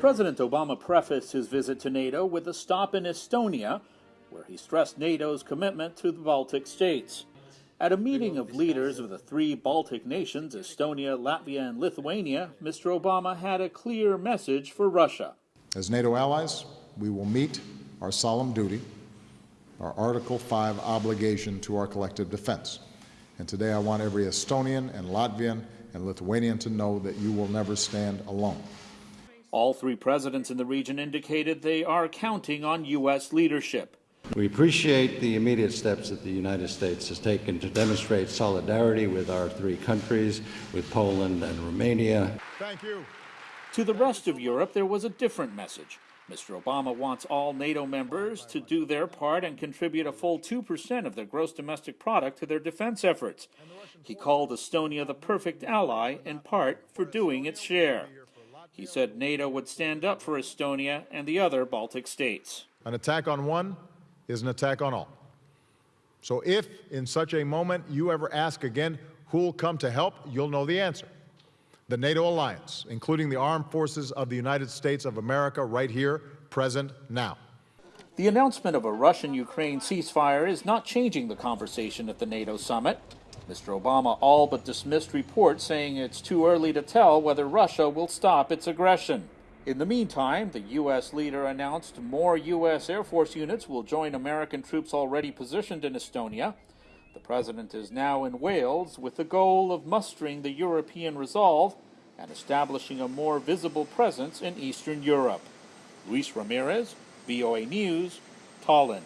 President Obama prefaced his visit to NATO with a stop in Estonia, where he stressed NATO's commitment to the Baltic states. At a meeting of leaders of the three Baltic nations, Estonia, Latvia, and Lithuania, Mr. Obama had a clear message for Russia. As NATO allies, we will meet our solemn duty, our Article 5 obligation to our collective defense. And today I want every Estonian and Latvian and Lithuanian to know that you will never stand alone. All three presidents in the region indicated they are counting on U.S. leadership. We appreciate the immediate steps that the United States has taken to demonstrate solidarity with our three countries, with Poland and Romania. Thank you. To the rest of Europe, there was a different message. Mr. Obama wants all NATO members to do their part and contribute a full 2% of their gross domestic product to their defense efforts. He called Estonia the perfect ally, in part, for doing its share. He said NATO would stand up for Estonia and the other Baltic states. An attack on one is an attack on all. So if in such a moment you ever ask again who'll come to help, you'll know the answer. The NATO alliance, including the armed forces of the United States of America right here, present now. The announcement of a Russian Ukraine ceasefire is not changing the conversation at the NATO summit. Mr. Obama all but dismissed reports saying it's too early to tell whether Russia will stop its aggression. In the meantime, the U.S. leader announced more U.S. Air Force units will join American troops already positioned in Estonia. The president is now in Wales with the goal of mustering the European resolve and establishing a more visible presence in Eastern Europe. Luis Ramirez, VOA News, Tallinn.